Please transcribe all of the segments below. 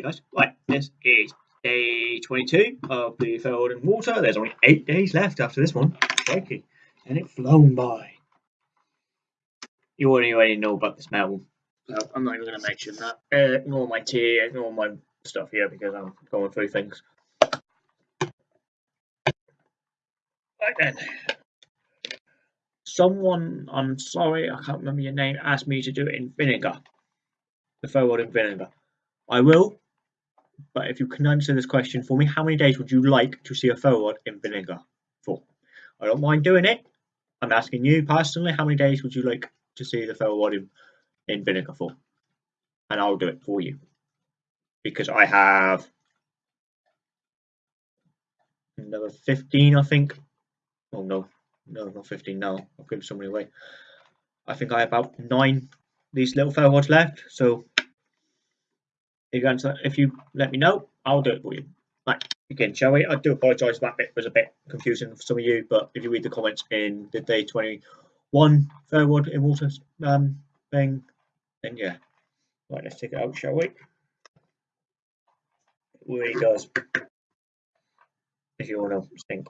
guys, right, this is day 22 of the Field and Water. There's only eight days left after this one. Crikey. And it's flown by. You already, already know about the smell. So I'm not even going to mention that. Uh, ignore my tea, ignore my stuff here because I'm going through things. Right then. Someone, I'm sorry, I can't remember your name, asked me to do it in vinegar. The ferro rod in vinegar. I will, but if you can answer this question for me, how many days would you like to see a ferro rod in vinegar for? I don't mind doing it. I'm asking you personally, how many days would you like to see the ferro rod in, in vinegar for? And I'll do it for you. Because I have another 15, I think. Oh no, no, not 15 now. I've given so many away. I think I have about nine these little ferro rods left. So if you, answer, if you let me know, I'll do it for you. Right, again, shall we? I do apologise that bit was a bit confusing for some of you, but if you read the comments in the day 21 ferro rod in water um, thing, then yeah. Right, let's take it out, shall we? It really does. If you want to think.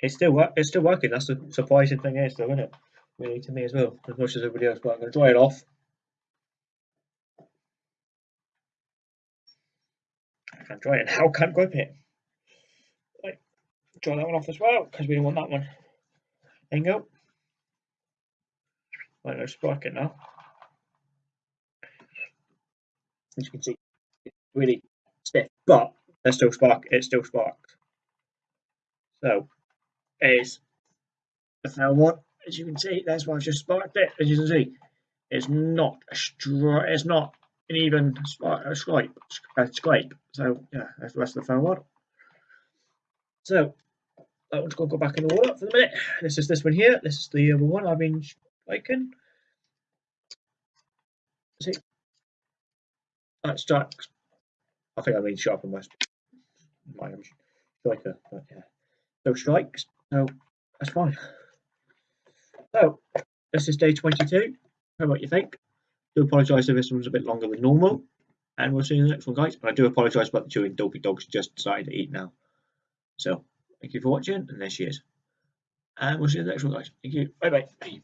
It's still. It's still working. That's the surprising thing is, though, isn't it? Really, to me as well, as much as everybody else. But I'm going to dry it off. Can't dry it How Can't grip it. Right, draw that one off as well because we don't want that one. There you go. Right, let's spark it now. As you can see, it's really stiff, but there's still spark. It still sparks. So is the fail one. As you can see, that's why I've just sparked it. As you can see, it's not a str it's not an even a scrape, a scrape. So yeah, that's the rest of the phone one. So that one's going to go back in the water for the minute. This is this one here. This is the other one I've been making. See, that's strikes. I think I mean sharpen my my striker, but yeah. So strikes. So that's fine. So this is day 22. How what you think? Do apologise if this one's a bit longer than normal. And we'll see you in the next one, guys. But I do apologise about the chewing. dopey dogs just starting to eat now. So thank you for watching, and there she is. And we'll see you in the next one, guys. Thank you. Bye bye.